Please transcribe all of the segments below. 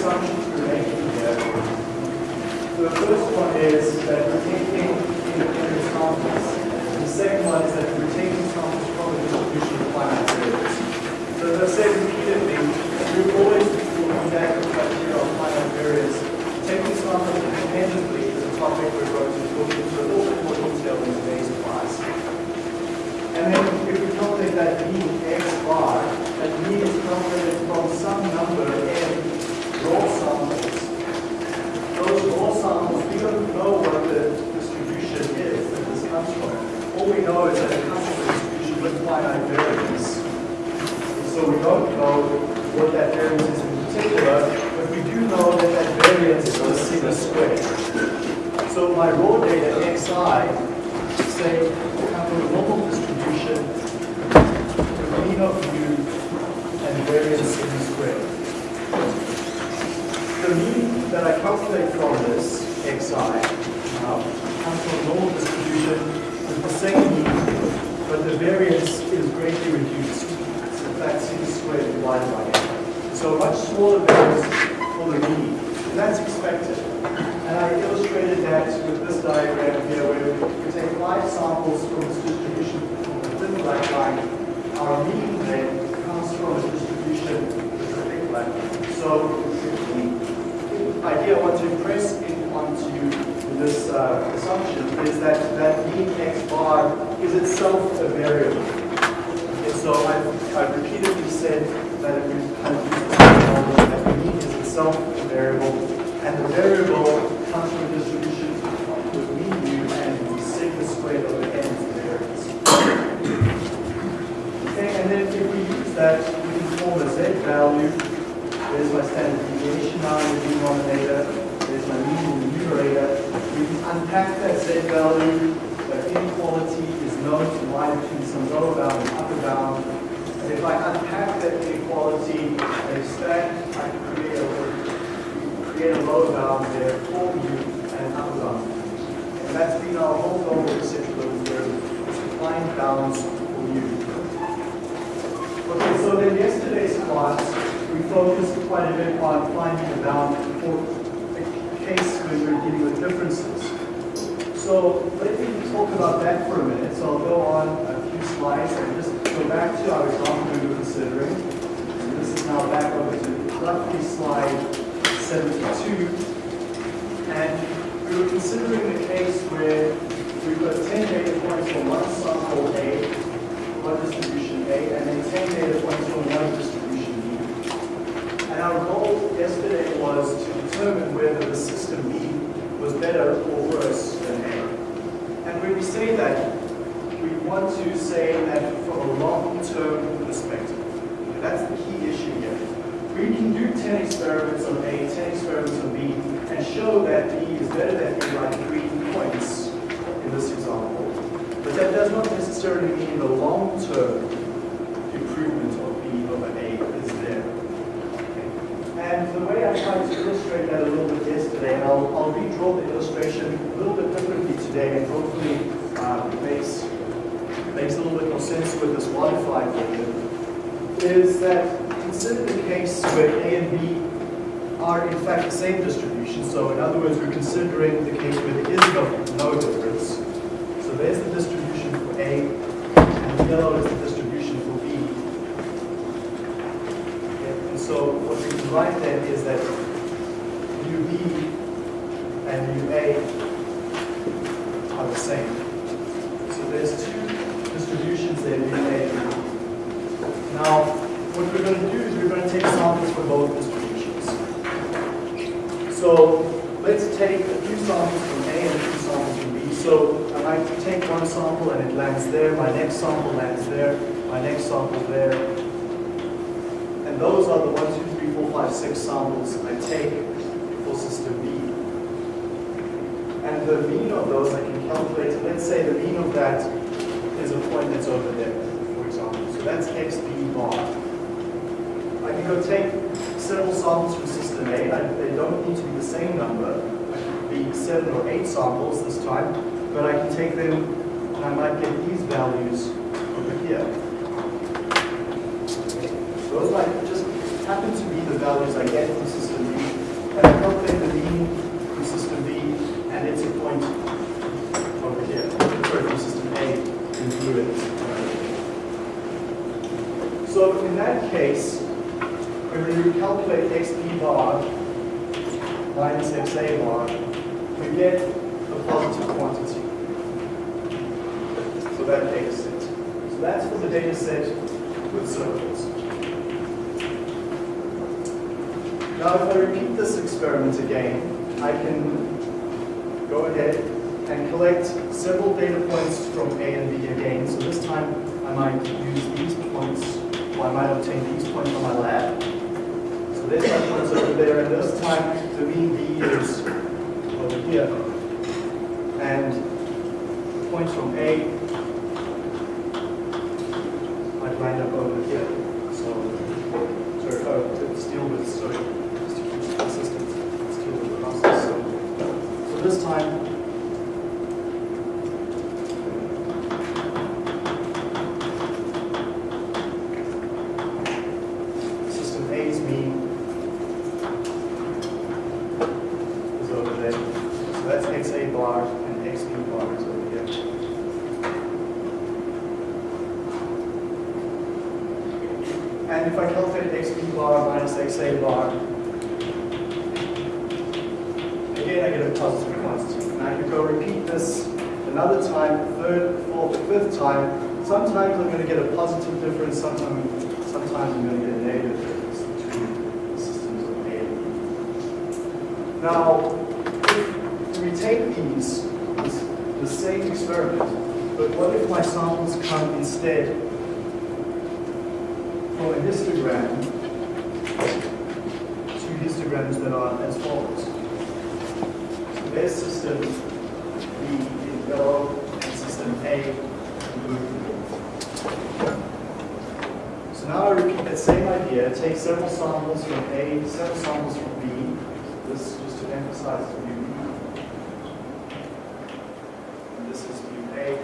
assumptions we're making here. So the first one is that we're taking independent samples. The second one is that we're taking samples from the distribution of finite variables. So as I said repeatedly, we're always looking back at criteria of finite variance. Taking samples independently is a topic we're going to look into a little bit more detail in today's class. And then if we calculate that mean x bar, that mean is calculated from some number n raw samples those raw samples, we don't know what the distribution is that this comes from. All we know is that it comes from a distribution with finite variance. So we don't know what that variance is in particular, but we do know that that variance is the sigma squared. So my raw data xi, say, come from a normal distribution, mean of u and variance sigma squared the mean that I calculate from this xi um, comes from a normal distribution with the same mean, but the variance is greatly reduced. So fact, sigma squared divided by n. So much smaller variance for the mean, and that's expected. And I illustrated that with this diagram here, where we take five samples from this distribution from the thin black line. Our mean then comes from a distribution with the thick black line. So the idea I want to impress in onto this uh, assumption is that that mean x bar is itself a variable. And so I've, I've repeatedly said that if we kind of use this model, that the mean is itself a variable, and the variable comes from a distribution with mean u and the sigma squared over n is the variance. Okay, and then if we use that, we can form a z value there's my standard deviation now in the denominator. There's my mean in the numerator. We can unpack that z value. The inequality is known to lie between some lower bound and upper bound. And if I unpack that inequality and expand, I can create a, create a lower bound there for u and an upper bound. And that's been our whole goal with the central derivative, is to find bounds for u. Okay, so then yesterday's class, we focused quite a bit on finding a bound for a case when we're dealing with differences. So let me talk about that for a minute. So I'll go on a few slides and just go back to our example we were considering. And this is now back over to roughly slide 72. And we were considering the case where we've got 10 data points for one sample A, one distribution A, and then 10 data points for one distribution B. And our goal yesterday was to determine whether the system B was better or worse than A. When we say that, we want to say that from a long-term perspective. That's the key issue here. We can do 10 experiments on A, 10 experiments on B, and show that B is better than A by three points in this example. But that does not necessarily mean the long-term improvement of B over A is there. And the way I tried to illustrate that a little bit yesterday, and I'll, I'll redraw the illustration a little bit differently today, and hopefully uh, makes, makes a little bit more sense with this modified version, is that consider the case where A and B are in fact the same distribution. So in other words, we're considering the case where there is no, no difference. So there's the distribution for A, and the yellow is the distribution for B. Okay, And so what we can write then is that UB and UA are the same. So there's two distributions there, UA and UB. Now, what we're going to do is we're going to take samples for both distributions. So let's take a few samples from A and a few samples from B. So I like take one sample and it lands there, my next sample lands there, my next sample there. And those are the one, two, three, four, five, six samples I take for system B. the mean of those I can calculate, let's say the mean of that is a point that's over there, for example. So that's xb bar. I can go take several samples from system A. They don't need to be the same number. I could be seven or eight samples this time, but I can take them and I might get these values over here. Those might just happen to be the values I get from system B. And I calculate the mean from system B, and it's a point over here. Sorry, from system A in blue. So in that case, when we calculate xb bar minus xa bar, we get a positive quantity So that data set. So that's for the data set with circles. Now if I repeat this experiment again, I can go ahead and collect several data points from A and B again. So this time I might I might obtain these points from my lab. So there's my points over there, and this time the mean B is over here. And points from A might line up over here. So, sorry, oh, let's deal with, sorry, just to keep it consistent, let's deal with the process. So, so this time, system A's mean is over there. So that's XA bar and XB bar is over here. And if I calculate XB bar minus XA bar, again I get a positive quantity. And I can go repeat this another time, third, fourth, fifth time. Sometimes I'm going to get a positive difference, sometimes, sometimes I'm going to get a negative difference between the systems of A and B. Now, if we take these, this, the same experiment, but what if my samples come instead from a histogram, two histograms that are as follows. So there's system B in yellow and system A in blue. So now I repeat that same idea, take several samples from A, several samples from B. This just to emphasize mu B. And this is mu A.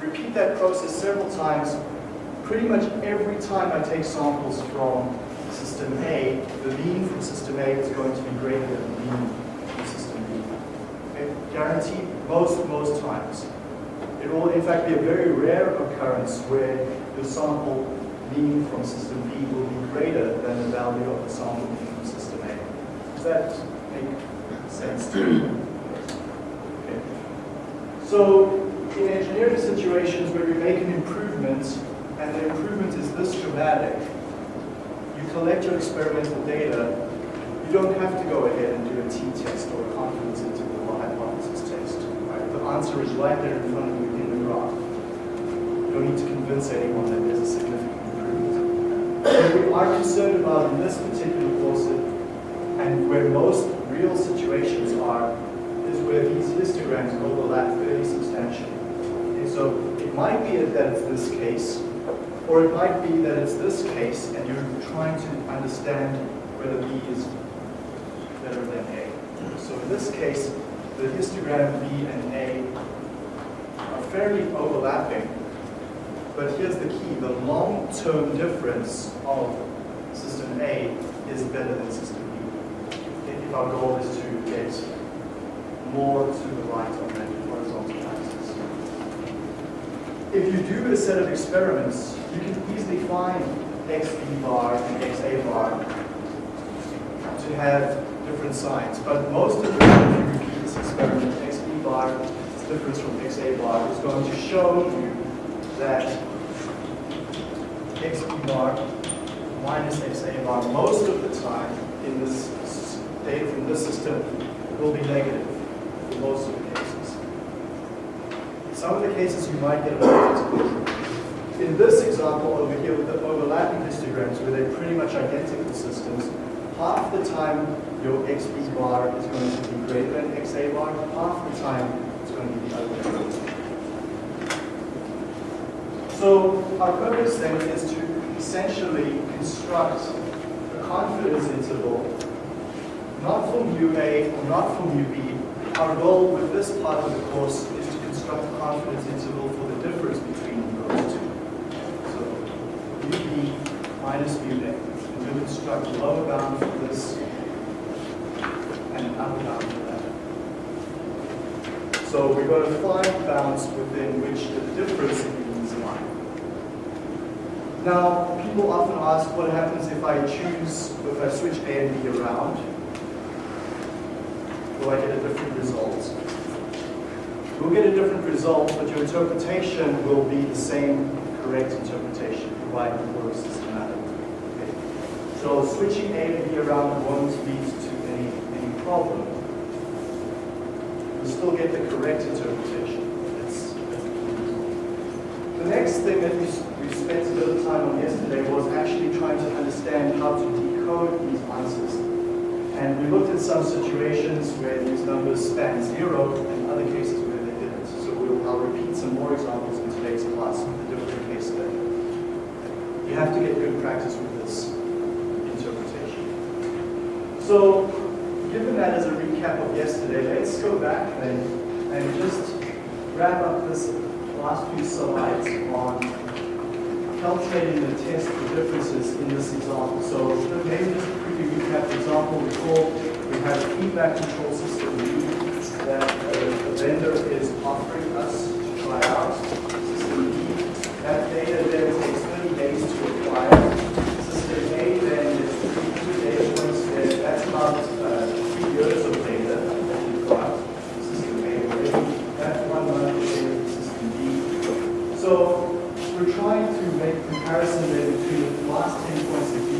Repeat that process several times. Pretty much every time I take samples from system A, the mean from system A is going to be greater than the mean from system B. Okay? Guaranteed most, most times. It will in fact be a very rare occurrence where the sample mean from system B will be greater than the value of the sample mean from system A. Does that make sense to you? Okay. So in engineering situations where you make an improvement and the improvement is this dramatic, you collect your experimental data, you don't have to go ahead and do a t-test or a confidence interval or hypothesis test. Right? The answer is right there in front of you in the graph. You don't need to convince anyone that there's a significant improvement. What we are concerned about in this particular course, and where most real situations are, is where these histograms overlap fairly substantially. Okay, so it might be that it's this case, or it might be that it's this case, and you're trying to understand whether B is better than A. So in this case, the histogram B and A are fairly overlapping, but here's the key, the long-term difference of system A is better than system B. If our goal is to get more to the right on that horizontal axis. If you do a set of experiments, you can easily find xb bar and xa bar to have different signs. But most of the time, if you repeat this experiment, xb bar is different from xa bar is going to show you that xb bar minus xa bar most of the time in this data from this system will be negative in most of the cases. Some of the cases you might get a positive. In this example over here with the overlapping histograms where they're pretty much identical systems, half the time your xb bar is going to be greater than xa bar, half the time it's going to be the other way around. So our purpose then is to essentially construct a confidence interval, not for mu A or not for mu B. Our goal with this part of the course is to construct a confidence interval for the difference between those two. So mu B minus mu A. And we'll construct a lower bound for this and an upper bound for that. So we're going to find bounds within which the difference. Now, people often ask what happens if I choose, if I switch A and B around? Will I get a different result? You'll get a different result, but your interpretation will be the same correct interpretation, provided it works systematically. Okay. So switching A and B around won't lead to any, any problem. You'll still get the correct interpretation. That's, that's the. The next thing that we spent a little time on yesterday was actually trying to understand how to decode these answers. And we looked at some situations where these numbers span zero and other cases where they didn't. So we'll, I'll repeat some more examples in today's class with a different case study. You have to get good practice with this interpretation. So given that as a recap of yesterday, let's go back then and just wrap up this last few slides on calculating the test for differences in this example. So maybe just quickly recap the example. Recall we have a feedback control system that uh, the vendor is offering us to try out. System B. That data then takes 30 days to acquire. System A then is two data points there. That's about uh, three years of data that we've got. System A already. That's one month of data system B. So we're trying to make a comparison then between the last 10 points of B,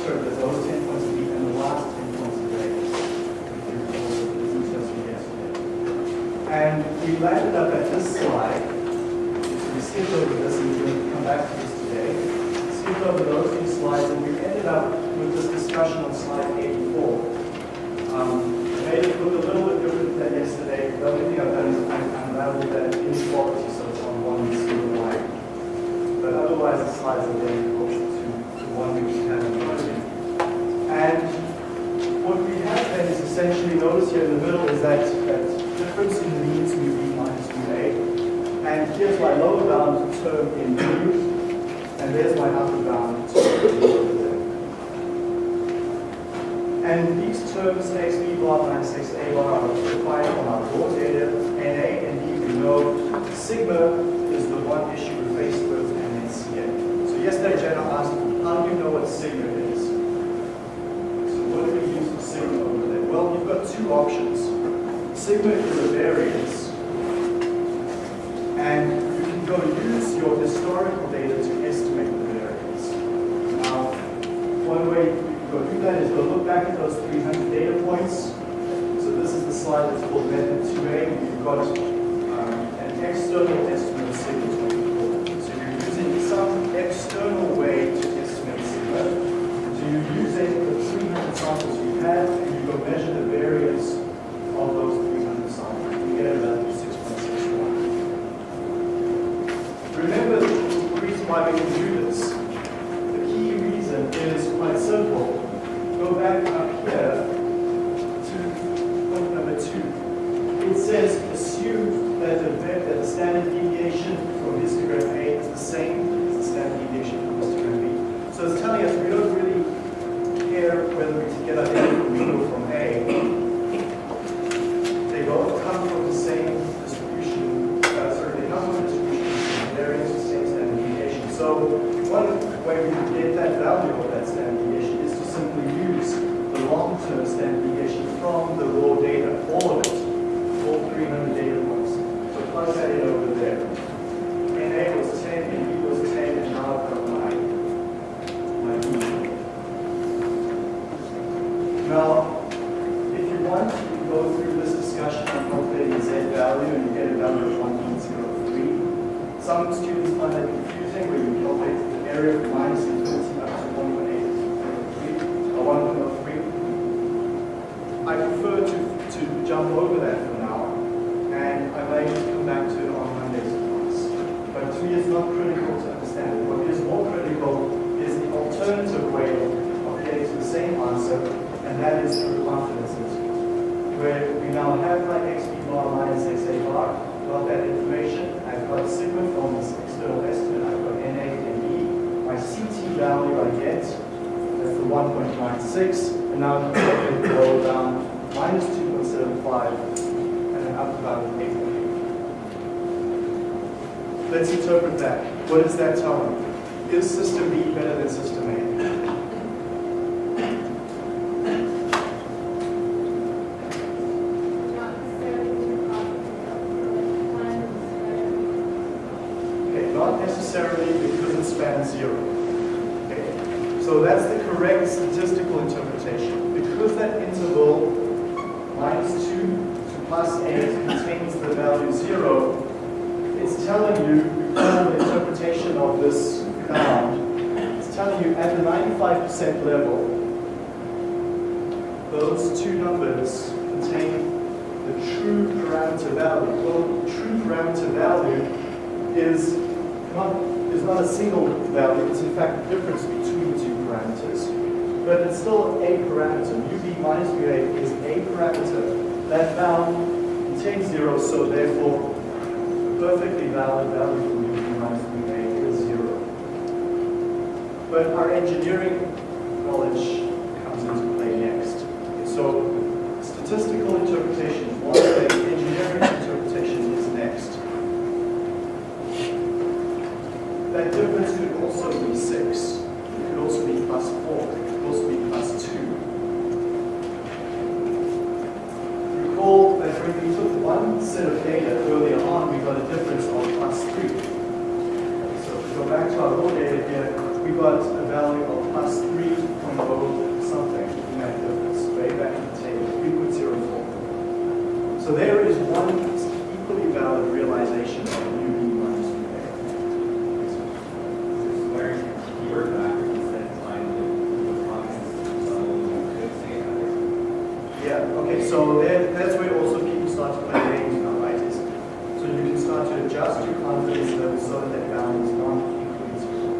sorry, those 10 points of B and the last 10 points of A. And we landed up at this slide. We skipped over this and we're going to come back to this today. We Skipped over those two slides and we ended up with this discussion on slide 84. Um, I made it look a little bit different than yesterday. The only thing I've done is I've unraveled that inequality so it's on one single line. But otherwise, the slides are very close to the one we have in front of you. And what we have then is essentially, notice here in the middle is that, that difference in the means mu b minus mu a. And here's my lower bound term in mu, and there's my upper bound term in mu. And these terms, xb bar minus xa bar, are defined on our raw data, na and b. We know sigma is the one issue we're faced with, and then ca. So yesterday, Jenna asked, how do you know what sigma is? So what do we use for sigma over there? Well, you've got two options. Sigma is a variance, and you can go use your historical data to estimate the variance. Now, one way you can go do that is go look back at those 300 data points. So this is the slide that's called method 2A. You've got um, an external estimate of sigma 24. So you're using some external way to estimate sigma. So you're using the 300 samples you had, and you go measure the variance of those 300 samples. You get a value of 6.61. Remember the reason why we can do this. The key reason is quite simple. Go back up here to point number two. It says assume that the, that the standard deviation from histogram A is the same as the standard deviation from histogram B. So it's telling us we don't really care whether we get our data from B or from A. They both come from the same distribution, uh, sorry, they come from the distribution, the variance the same standard deviation. So one way we can get that value of that standard deviation is to simply use the long-term standard deviation from the raw data, all of it, all 300 data points. So plug that in over there. NA was 10, NB was 10, and now I've got my, my B. Now, if you want to go through this discussion on calculating Z value and you get a value of 1.03, some students find that confusing where you calculate the area from minus infinity up to 1.8, or 1.03. I prefer to, to jump over that for now, and I may come back to it on Monday's class. But to me, it's not critical to understand. What is more critical is the alternative way of getting to the same answer, and that is through confidence where we now have my xb bar minus xa bar, got that information, I've got sigma from this external estimate, I've got na and e, my ct value I get, that's the 1.96, and now I'm going to go down minus 2.75 and then up about 8.8. Let's interpret that. What does that tell me? Is system B better than system A? Okay, not necessarily because it spans zero. Okay, so that's the correct statistical interpretation. Because that interval minus 2 to plus 8 contains the value 0, it's telling you, the interpretation of this bound, it's telling you at the 95% level, those two numbers contain the true parameter value. Well, true parameter value is not, is not a single value, it's in fact the difference between two parameters. But it's still a parameter. UB minus UA is a parameter. That bound contains zero, so therefore perfectly valid value for UB minus UA is zero. But our engineering knowledge comes into play next. So statistical interpretation is one thing, engineering interpretation is next. That difference could also be 6. It could also be plus 4. It could also be plus 2. Recall that when we took one set of data earlier on, we got a difference of plus 3. So if we go back to our raw data here, got a value of plus 3.0 something in that difference, way back in the table, 3.04. So there is one equally valid realization of UB minus UA. Where you were back, you the the confidence level you could say that. Yeah, okay, so there, that's where also people start to play games now, right? Is, so you can start to adjust your confidence level so that that bound is not equally zero.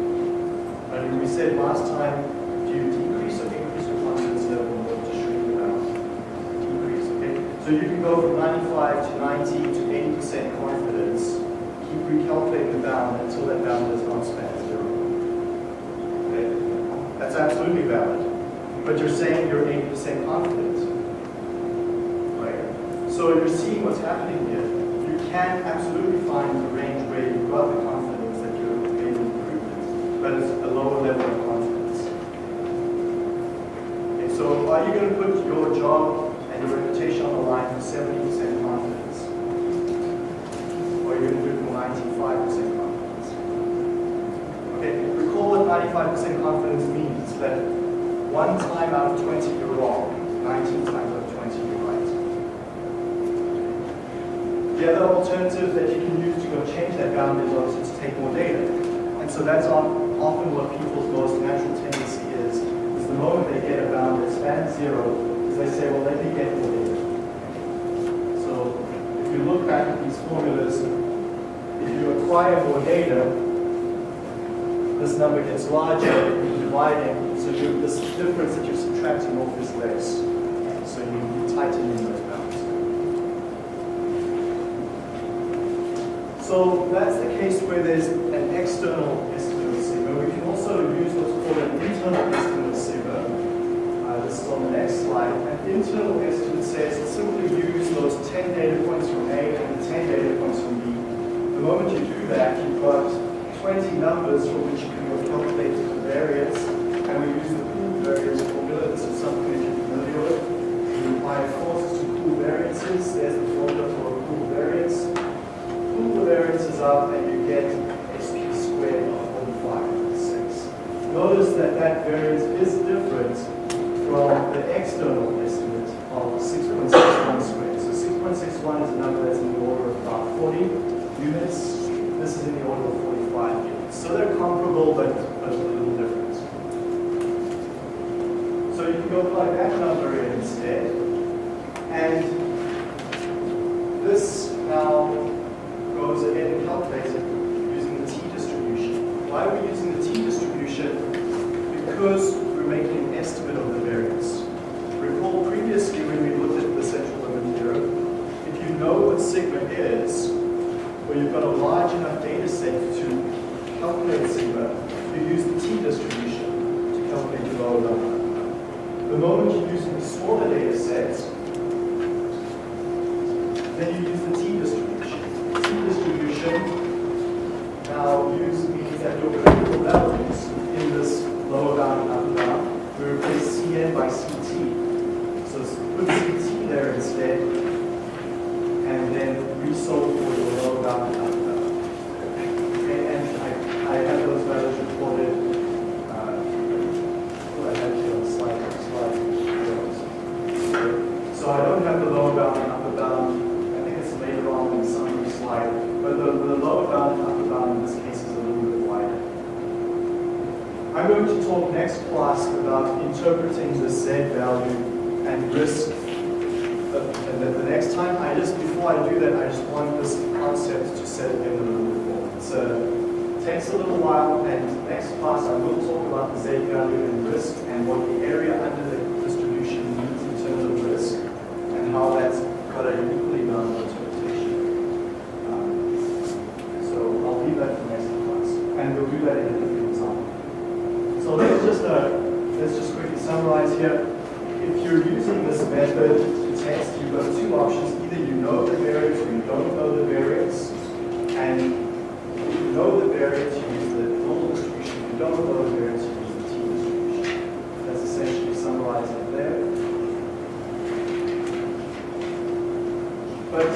And we said last time, do you decrease or increase your confidence level in order to shrink the bound? Decrease, okay? So you can go from 95 to 90 to 80% confidence, keep recalculating the bound until that bound does not span zero. Okay? That's absolutely valid. But you're saying you're 80% confident. Right? So you're seeing what's happening here. You can absolutely find the range where you've got the confidence that you're making improvements, but it's a lower level of confidence. Okay, so are you going to put your job on the line for 70% confidence? Or are you going to do it for 95% confidence? Okay, recall what 95% confidence means, that one time out of 20 you're wrong, 19 times out of 20 you're right. The other alternative that you can use to go change that bound is also to take more data. And so that's often what people's most natural tendency is, is the moment they get a bound that spans zero, is they say, well, let me get more data. You look back at these formulas, if you acquire more data, this number gets larger, you're dividing, so you, this difference that you're subtracting off is less. So you tighten in those bounds. So that's the case where there's an external estimate sigma. We can also use what's called an internal estimate. Uh, this is on the next slide. An internal estimate says simply use those 10 data points from A and the 10 data points from B. The moment you do that, you've got 20 numbers from which you can calculate the variance, and we use the pool variance formula. This is something that you're familiar with. You apply forces to pool variances. There's the formula for a pool variance. Pool the variances up, and you get SP squared of 45.6. Notice that that variance is different from the external estimate of 6.61 squared. So 6.61 is a number that's in the order of about 40 units. This is in the order of 45 units. So they're comparable, but, but a little different. So you can go plug that number in instead. this now goes ahead and calculates it using the t-distribution. Why are we using the t-distribution? Because we're making an estimate of the variance. Recall previously when we looked at the central limit theorem, if you know what sigma is, or you've got a large enough data set to calculate sigma, you use the t-distribution to calculate your lower bound. The moment you're using a smaller data set, then you use the t-distribution. T-distribution now use means that your critical values in this lower bound and upper bound, we replace Cn by Ct. So let's put Ct there instead, and then resolve for your lower bound and upper bound. Okay, and I, I have those values recorded, uh, what I have here on slide, slide. zero. So I don't have the lower bound and upper bound, I think it's later on in the summary slide, but the, the lower bound and upper bound in this case is a little bit wider. I'm going to talk next class about interpreting the Z value and risk. Uh, And then the next time, I just, before I do that, I just want this concept to set in a little bit more. So a little while, and next class I will talk about the Z value and risk and what the area under the distribution means in terms of risk and how that's got a equally bound interpretation. Um, So I'll leave that for next class, and we'll do that in a different example. So let's just, uh, let's just quickly summarize here. If you're using this method to test, you've got two options. Either you know the variance or you don't know the variance. And if you know the variance, you use the normal distribution. If you don't know the variance, you use the t-distribution. That's essentially summarizing it there. But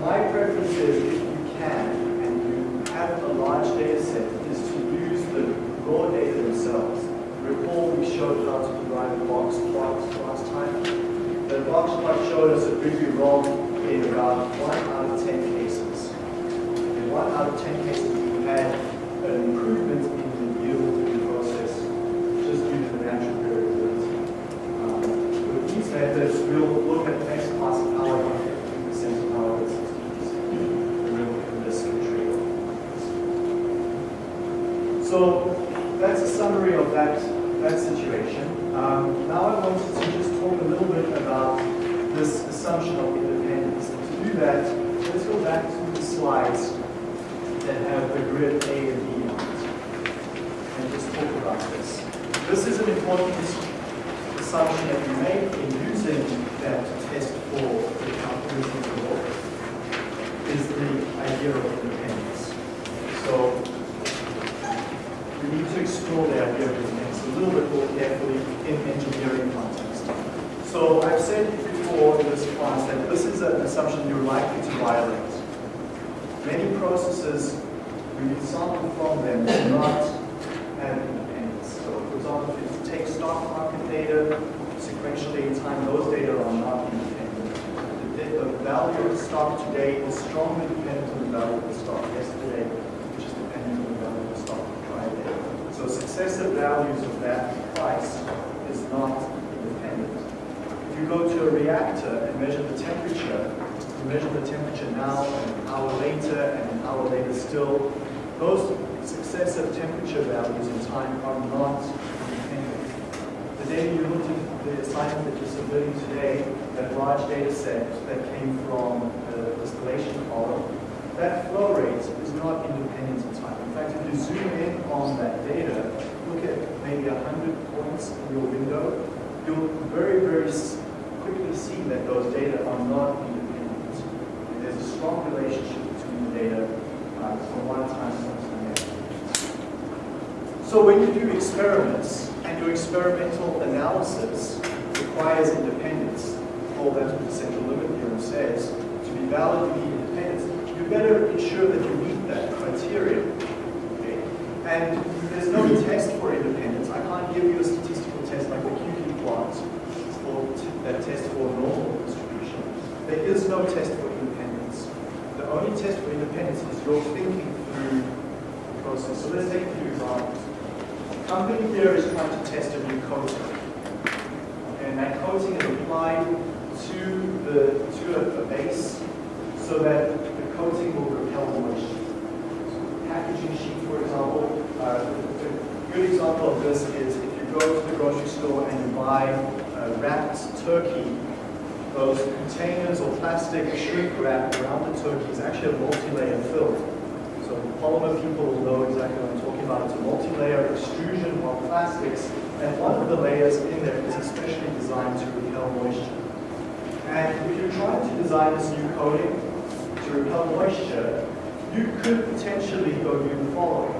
my preference is if you can and you have a large data set, is to use the raw data themselves. Recall we showed how to derive the box plots last time. The box plot showed us a pretty wrong in about one out of 10 cases. In one out of 10 cases, we had an improvement in the yield in the process just due to the natural variability. Um, With these methods, we'll look at X class of power by 50% of power at 60%. And we'll look at risk and trade-off. So that's a summary of that, that situation. Um, now I wanted to just talk a little bit about this assumption of independence. And to do that, let's go back to the slides that have the grid A and B. And just talk about this. This is an important assumption that we make in using that test for the calculation of the law, is the idea of independence. So we need to explore the idea of independence a little bit more carefully in engineering context. So I've said before in this class that this is an assumption you're likely to violate. Many processes, them, do not have independence. So for example, if you take stock market data, sequentially in time, those data are not independent. The, the value of the stock today is strongly dependent on the value of the stock yesterday, which is dependent on the value of the stock Friday. So successive values of that price is not independent. If you go to a reactor and measure the temperature, you measure the temperature now and an hour later and an hour later still, those successive temperature values in time are not independent. The data you looked at, the assignment that you're submitting today, that large data set that came from the distillation column, that flow rate is not independent in time. In fact, if you zoom in on that data, look at maybe 100 points in your window, you'll very, very quickly see that those data are not independent. There's a strong relationship between the data from one time to the next. So when you do experiments, and your experimental analysis requires independence, all that the central limit theorem says, to be valid, you need independence, you better ensure that you meet that criteria. Okay? And there's no test for independence. I can't give you a statistical test like the QQ plot or that test for normal distribution. There is no test for only test for independence is your thinking through the process. So let's take a few examples. Company here is trying to test a new coating. And that coating is applied to the to a, a base so that the coating will repel moisture. Packaging sheet, for example, uh, a good example of this is if you go to the grocery store and you buy uh, wrapped turkey, those containers or plastic shrink wrap around the turkey is actually a multi-layer film. So polymer people will know exactly what I'm talking about. It's a multi-layer extrusion of plastics, and one of the layers in there is especially designed to repel moisture. And if you're trying to design this new coating to repel moisture, you could potentially go do the following.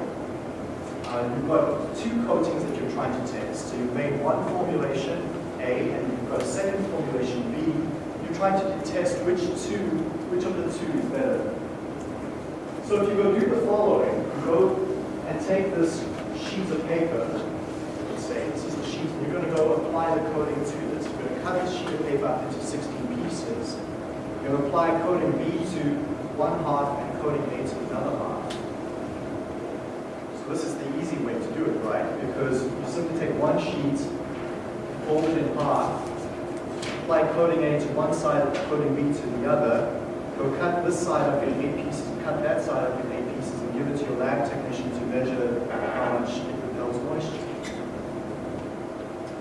Uh, you've got two coatings that you're trying to test. So you've made one formulation, A, and you've got a second formulation, B. You're trying to test which two, which of the two is better. So if you go do the following, go and take this sheet of paper, let's say this is the sheet, and you're going to go apply the coating to this. You're going to cut this sheet of paper up into 16 pieces. You're going to apply coating B to one half and coating A to another half. So this is the easy way to do it, right? Because you simply take one sheet, fold it in half, apply coating A to one side, and coating B to the other, go cut this side up in eight pieces, cut that side up in eight pieces, and give it to your lab technician to measure how much it repels moisture.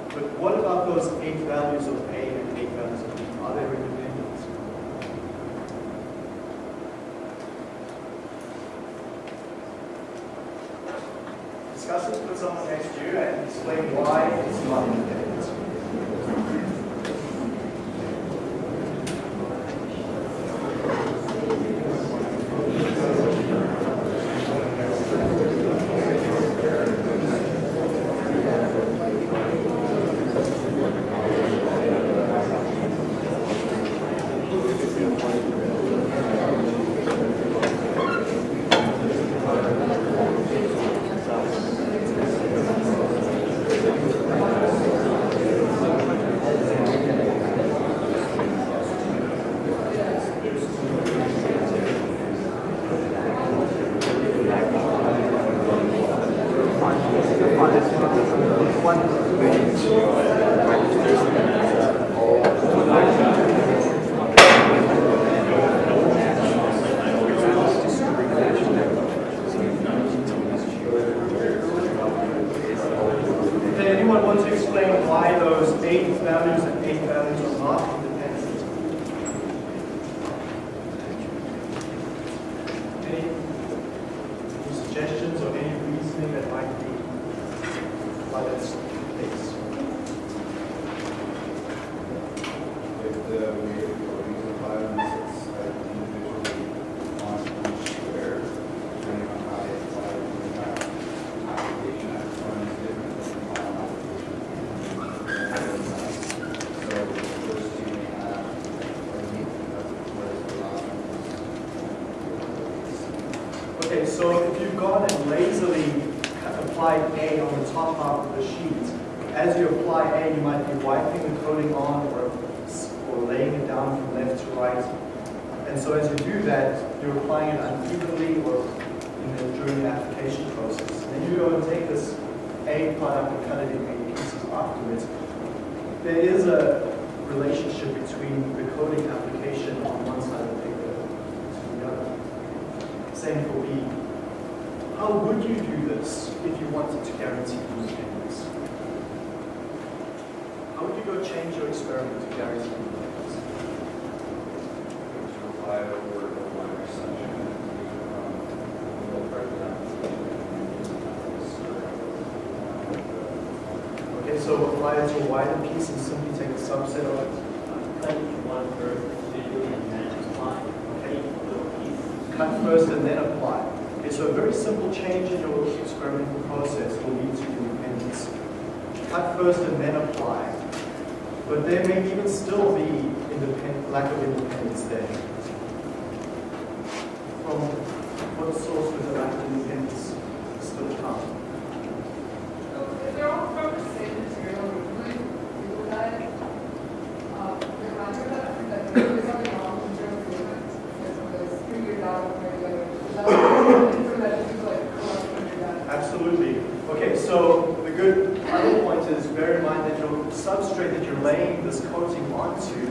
But what about those eight values of A and eight values of B? Are they independent? Discuss it with someone next to you and explain why it's not independent. ハハハハ! You go change your experiment to guarantee independence? to apply it over the wider section and um, the part of the application. Okay, so apply it to a wider piece and simply take a subset of it. Cut one first, and then apply. Okay. Each little piece. Cut first and then apply. Okay, so a very simple change in your experimental process will lead to independence. Cut first and then apply. But there may even still be lack of independence there. From what source would the lack of independence still come? If they're all from the same material, usually we look at it, uh, the matter that, that there is something wrong with your agreement, because it was figured out by the other. That's information to like collect figured out. Absolutely. Okay, so the good other point is bear in mind that your substrate that you're laying this coating onto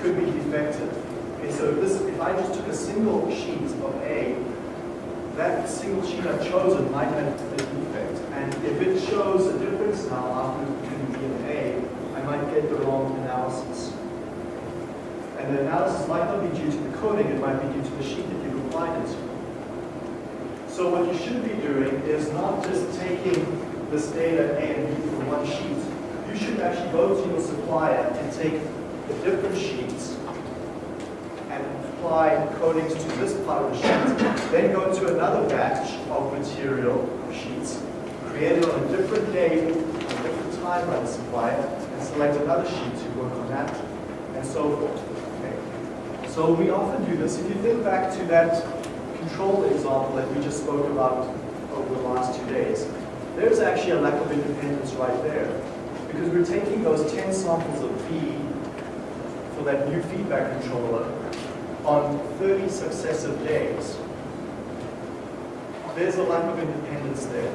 could be defective. Okay, Okay, so if this, if I just took a single sheet of A, that single sheet I've chosen might have a defect. And if it shows a difference now after between B and A, I might get the wrong analysis. And the analysis might not be due to the coating, it might be due to the sheet that you've applied it to. So what you should be doing is not just taking this data A and B from one sheet. You should actually go to your supplier and take the different sheets and apply coatings to this part of the sheet. Then go to another batch of material sheets, created on a different day, a different time by the supplier, and select another sheet to work on that, and so forth. Okay. So we often do this. If you think back to that control example that we just spoke about over the last two days, there's actually a lack of independence right there. Because we're taking those 10 samples of B for that new feedback controller on 30 successive days. There's a lack of independence there.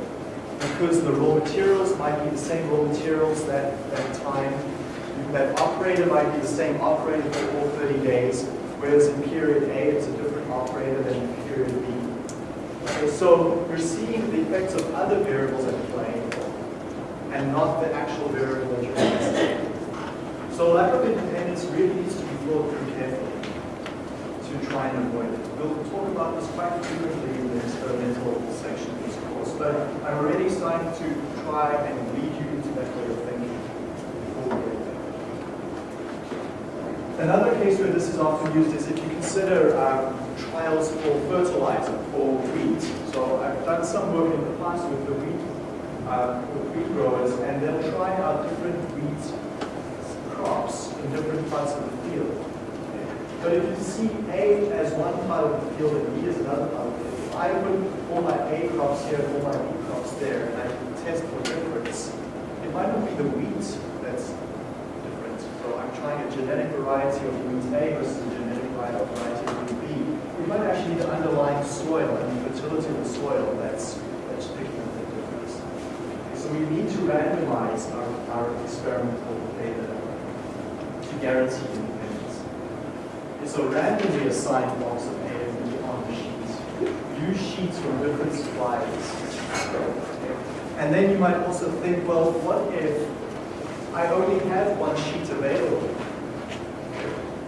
Because the raw materials might be the same raw materials that, that time. That operator might be the same operator for all 30 days, whereas in period A, it's a different operator than in period B. Okay, so we're seeing the effects of other variables at play and not the actual variable that you're testing. So lack of independence really needs to be thought through carefully to try and avoid it. We'll talk about this quite frequently in the experimental section of this course, but I'm already starting to try and lead you into that way of thinking before we get there. Another case where this is often used is if you consider um, trials for fertilizer for wheat. So I've done some work in the past with the wheat, uh, with wheat growers, and they'll try out different wheat crops in different parts of the field. But if you see A as one part of the field and B as another part of the field, if I put all my A crops here and all my B crops there, and I can test for difference, it might not be the wheat that's different. So I'm trying a genetic variety of wheat A versus a genetic variety of wheat B. Might actually the underlying soil and the fertility of the soil that's, that's picking up the difference. So we need to randomize our, our experimental data to guarantee independence. And so randomly assign blocks of A and B on the sheets. Use sheets from different suppliers. And then you might also think, well, what if I only have one sheet available?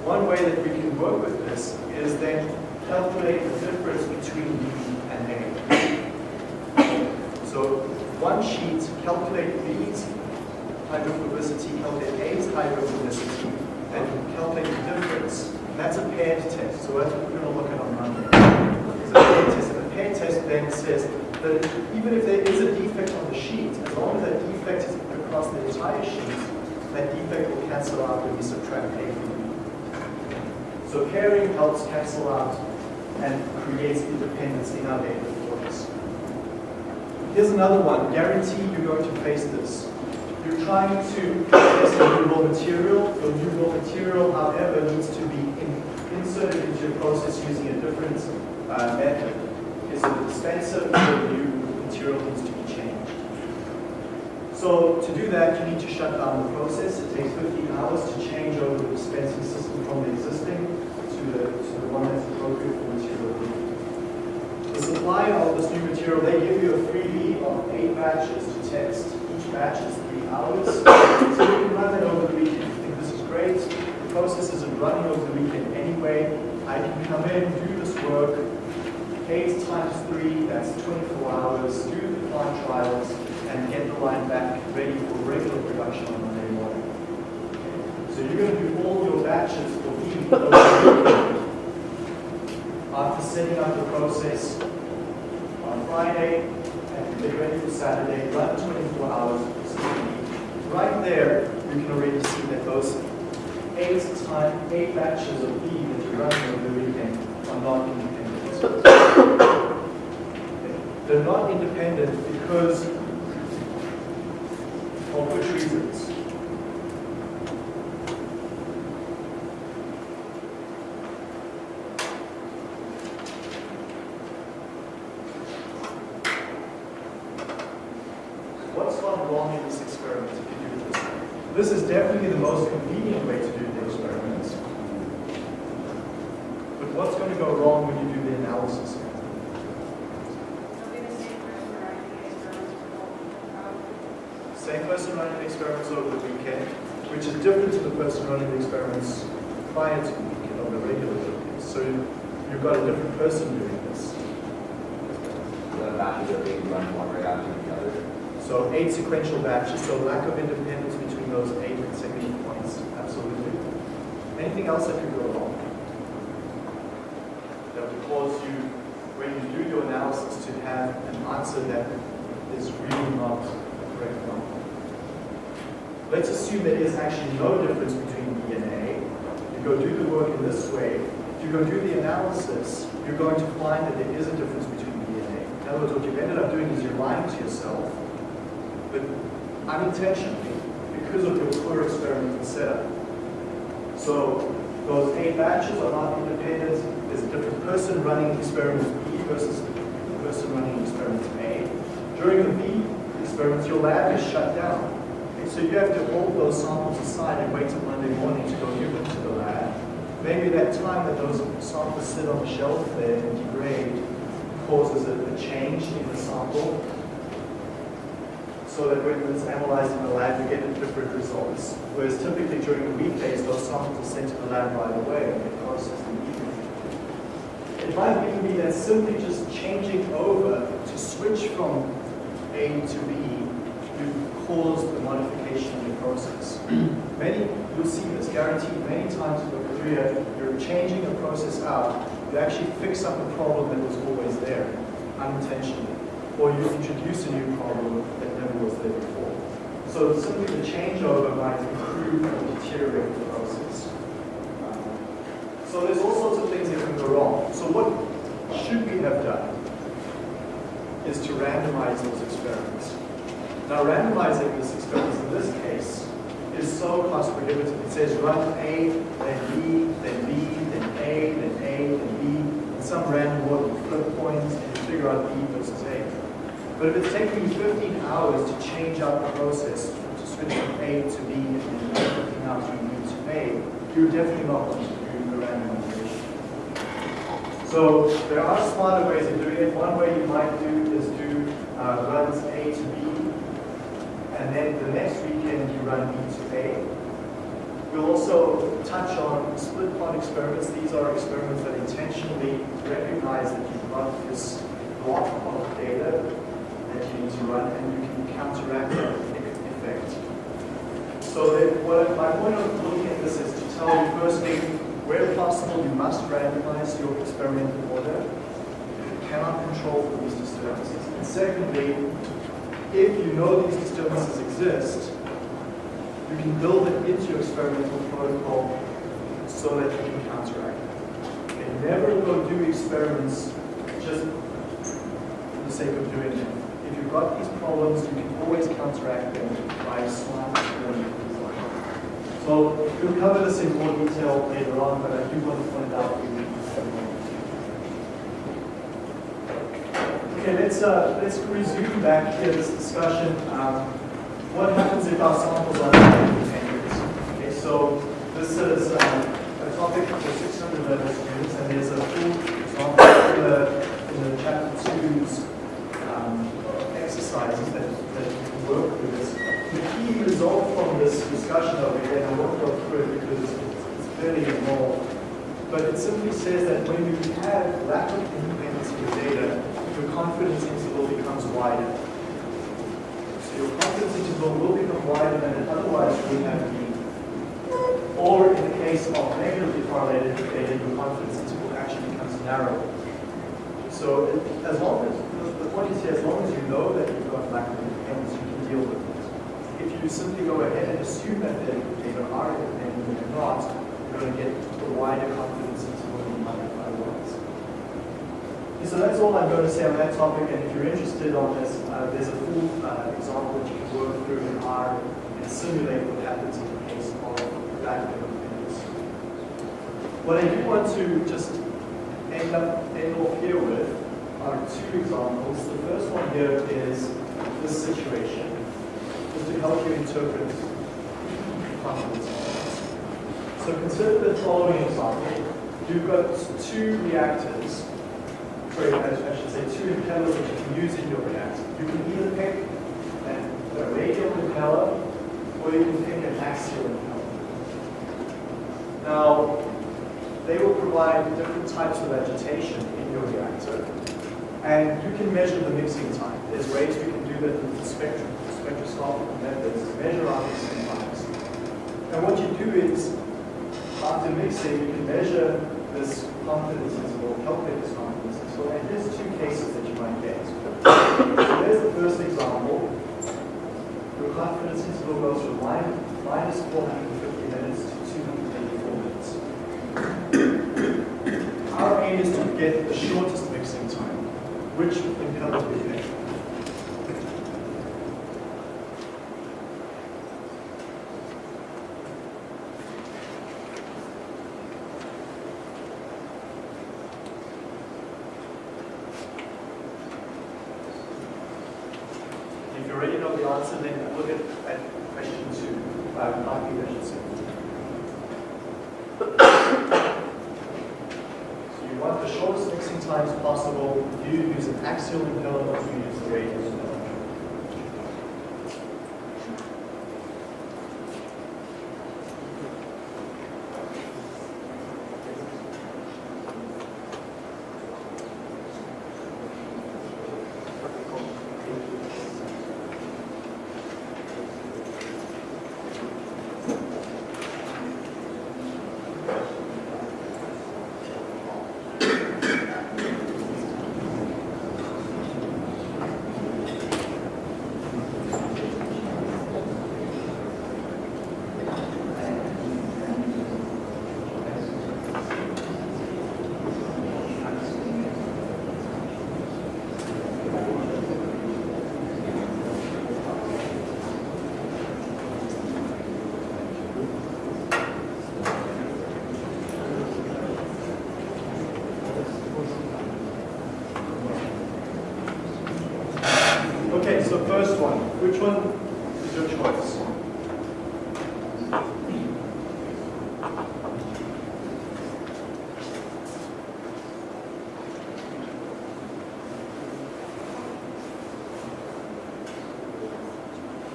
One way that we can work with this is then calculate the difference between B and A. So one sheet, calculate B's hydrophobicity, calculate A's hydrophobicity, and calculate the difference. And that's a paired test, so that's what we're going to look at on Monday. It's a paired test, and the paired test then says that even if there is a defect on the sheet, as long as that defect is across the entire sheet, that defect will cancel out when we subtract A from B. So pairing helps cancel out and creates independence in our data for us. Here's another one. Guarantee you're going to face this. You're trying to test a new raw material. Your new raw material, however, needs to be in, inserted into your process using a different uh, method. Is it a dispenser? The new material needs to be changed. So to do that, you need to shut down the process. It takes 15 hours to change over the dispensing system from the existing to the one that's appropriate for material group. The supplier of this new material, they give you a freebie of eight batches to test. Each batch is three hours. So you can run that over the weekend. I think this is great. The process isn't running over the weekend anyway. I can come in, do this work. Eight times three, that's 24 hours. Do the plant trials and get the line back ready for regular production on Monday morning. So you're going to do all your batches for B the process on Friday and get ready for Saturday, run 24 hours. Right there, you can already see that those eight time, eight batches of B that you're running over the weekend are not independent. They're not independent because of which reasons? What's gone wrong in this experiment if you do it this way? This is definitely the most convenient way to do the experiments. But what's going to go wrong when you do the analysis? Same person running the experiments over the weekend, which is different to the person running the experiments prior to the weekend of the regular weekend. So you've got a different person doing this. The batches are being run one right after the other. So eight sequential batches, so lack of independence between those eight consecutive points, absolutely. Anything else that could go wrong? That would cause you, when you do your analysis, to have an answer that is really not a correct one. Let's assume there is actually no difference between B and A. You go do the work in this way. If you go do the analysis, you're going to find that there is a difference between B and A. In other words, what you've ended up doing is you're lying to yourself but unintentionally because of your poor experimental setup. So those eight batches are not independent. There's a different person running experiment B versus the person running experiment A. During the B experiments, your lab is shut down. So you have to hold those samples aside and wait till Monday morning to go give them to the lab. Maybe that time that those samples sit on the shelf there and degrade causes a, a change in the sample so that when it's analyzed in the lab, you get different results. Whereas typically during the weekdays, those samples are sent to the lab right away and they process them evenly. It might even be that simply just changing over to switch from A to B, you cause the modification in the process. many, you'll see this guaranteed many times in your career, you're changing a process out, you actually fix up a problem that was always there, unintentionally. Or you introduce a new problem was there before. So simply the changeover might improve or deteriorate the process. Um, so there's all sorts of things that can go wrong. So what should we have done is to randomize those experiments. Now randomizing this experiment in this case is so cost prohibitive. It says run A, then B, then B, then A, then A, then B, in some random order, flip points, and figure out B versus A. But if it's taking you 15 hours to change out the process, to switch from A to B and then 15 hours from B to A, you're definitely not going to do the randomization. So there are smarter ways of doing it. One way you might do is do uh, runs A to B, and then the next weekend you run B to A. We'll also touch on split plot experiments. These are experiments that intentionally recognize that you've got this block of data you need to run and you can counteract that effect. So what my point of looking at this is to tell you firstly, where possible you must randomize your experimental order. You cannot control for these disturbances. And secondly, if you know these disturbances exist, you can build it into your experimental protocol so that you can counteract it. And never go do experiments just for the sake of doing it got these problems, you can always counteract them by smart design. So we'll cover this in more detail later on, but I do want to point out we need Okay, let's uh, let's resume back here this discussion. Um, what happens if our samples are independent? Okay, so this is um, a topic for 600 level students, and there's a full example in the, in the chapter 2's um, exercises that, that work with this. The key result from this discussion over here, and I won't go through it because it's, fairly involved, but it simply says that when you have lack of independence in your data, your confidence interval becomes wider. So your confidence interval will become wider than it otherwise would have been. Or in the case of negatively correlated data, your confidence interval actually becomes narrower. So as long as, the point is here, as long as you know that got you can deal with it. If you simply go ahead and assume that the data are independent and they're not, you're going to get a wider confidence interval you might have otherwise. Okay, so that's all I'm going to say on that topic, and if you're interested on this, uh, there's a full uh, example that you can work through in R and simulate what happens in the case of independence. What I do want to just end up end off here with are two examples. The first one here is this situation, is to help you interpret confidence. So consider the following example. you've got two reactors, sorry, I should say two impellers that you can use in your reactor. You can either pick a radial impeller or you can pick an axial impeller. Now, they will provide different types of agitation in your reactor, and you can measure the mixing time. There's ways we with the spectrum, spectroscopic methods, measure mixing times. And what you do is, after mixing, you can measure this confidence interval, calculate this confidence interval, and here's two cases that you might get. So there's the first example. Your confidence interval goes from min- minus 450 minutes to 284 minutes. Our aim is to get the shortest mixing time. Which impeller do we pick? If you already know the answer, then look at, at question two, uh, not I should say. So you want the shortest mixing times possible. Do you use an axial impeller you use the radial impeller? Okay, so first one. Which one is your choice?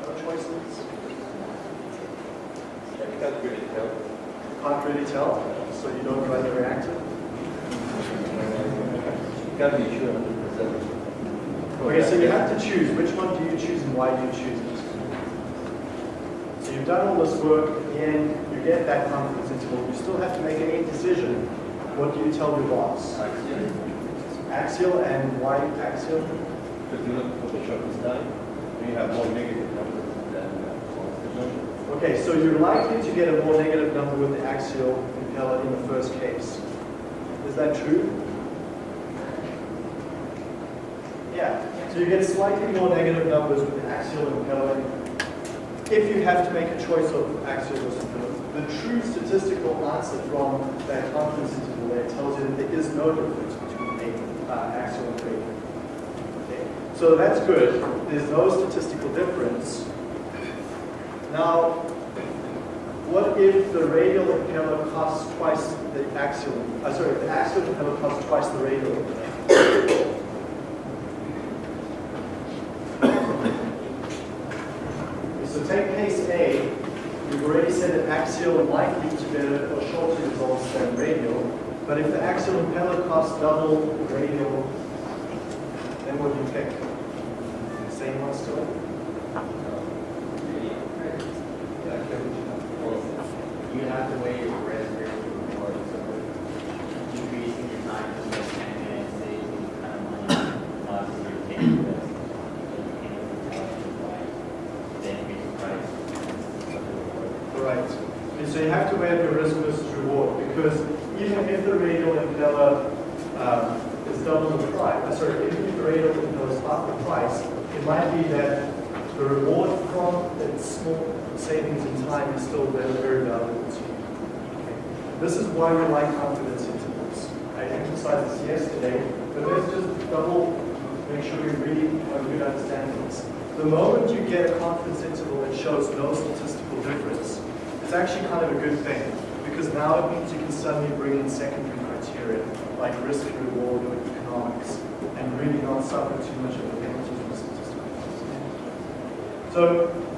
No choices? Can't really tell. Can't really tell, so you don't run the reactor? Can't be sure hundred percent. Okay, so you have to choose. Which one do you choose and why do you choose it? So you've done all this work, at the end, you get that confidence interval. You still have to make a decision. What do you tell your boss? Axial and why axial? Because you look for the shortest time, and you have more negative numbers than uh, positive numbers. Okay, so you're likely to get a more negative number with the axial impeller in the first case. Is that true? Yeah, so you get slightly more negative numbers with the axial impeller if you have to make a choice of axial versus impeller. The true statistical answer from that confidence interval there tells you that there is no difference between a uh, axial and radial. Okay, so that's good. There's no statistical difference. Now, what if the radial impeller costs twice the axial, uh, sorry, the axial impeller costs twice the radial? So take case A, we've already said that axial lead to better or shorter results than radial, but if the axial impeller costs double radial, then what do you pick? Same one still? You have to wait for reservation before, so increasing your time to like ten minutes, saves you kind of money, obviously you're taking risks. Then increase the price. Right. And so you have to weigh the risk versus reward because even if the radial impeller um, is double the price, uh, sorry, even if the radial impeller is half the price, it might be that the reward from its small savings in time is still very, very valuable to you. Okay. This is confidence intervals. I emphasized this yesterday, but let's just double make sure we really have a good understanding of this. The moment you get a confidence interval that shows no statistical difference, it's actually kind of a good thing because now it means you can suddenly bring in secondary criteria like risk reward or economics and really not suffer too much of a penalty from statistical. So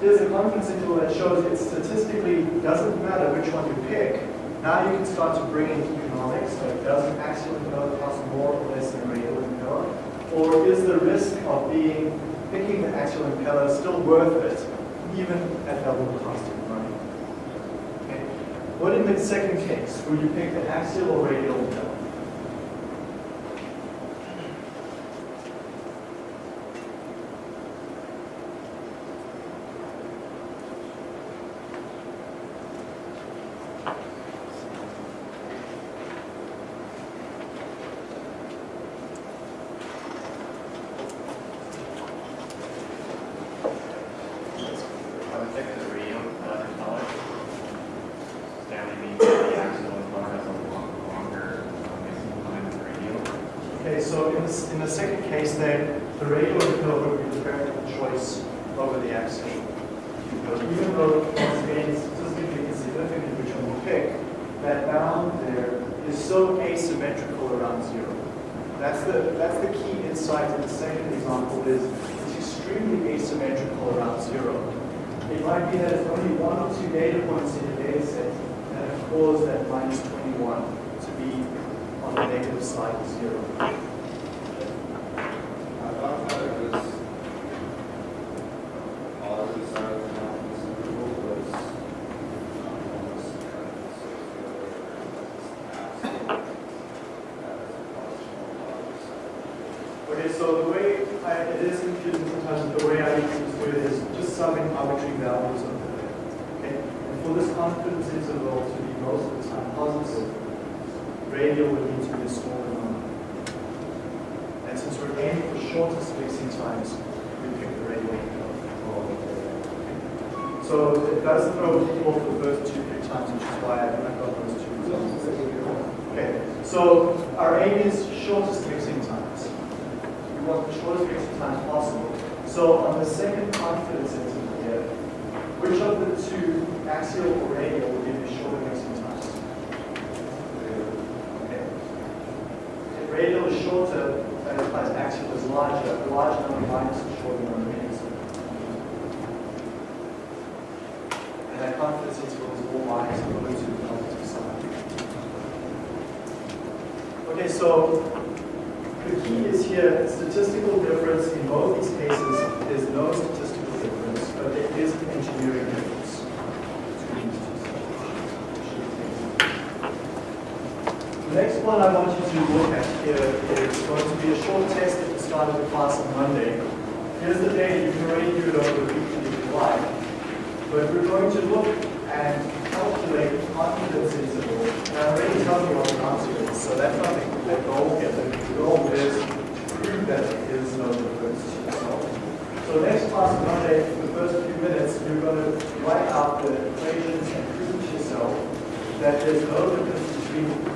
there's a confidence interval that shows it statistically doesn't matter which one you pick. Now you can start to bring in economics, so it doesn't axial impeller cost more or less than radial impeller? Or is the risk of being picking the axial impeller still worth it, even at double the cost of money? Okay. What in the second case? would you pick the axial or radial impeller? I would check the radio, uh, color. Stanley means the axle and color has a long- longer, uh, mixing time than the radio. Okay, in the, second case then, the radial impeller would be the practical choice over the axial. Even though once again statistically insignificant which one will pick, that bound there is so asymmetrical around zero. That's the, that's the key insight in the second example is it's extremely asymmetrical around zero. It might be that it's only one or two data points in the data set that have caused that minus 21 to be on the negative side of zero. I thought that it was positive side of the confidence interval was um, almost kind of associated with absolute as a functional positive side. Okay, so the way I, it is confusing sometimes, the way I usually do it is just summing arbitrary values over there. Okay, and for this confidence interval to be most of the time positive, radial would need to be a smaller number. And since we're aiming for shortest mixing times, we pick the radial interval. So it does throw people off the first two pick times, which is why I got those two results. Okay, so our aim is shortest mixing times. We want the shortest mixing times possible. So on the second confidence interval here, which of the two, axial or radial, will give you shorter mixing times? Okay. If radial is shorter, that implies axial is larger. The larger number minus the shorter number is. And that confidence interval is all minus going to the positive side. Okay, so the key is here, statistical difference in both these cases is no statistical difference, but there is an engineering difference. between these two. The next one I want you to look at here is going to be a short test at the start of the class on Monday. Here's the data, you can already do it over the weekend if you like. But we're going to look and calculate confidence interval. And I already told you what the answer is, so that's not the the goal here. The goal is to prove that there is no difference to yourself. So next class Monday, for the first few minutes, you're going to write out the equations and prove to yourself that there's no difference between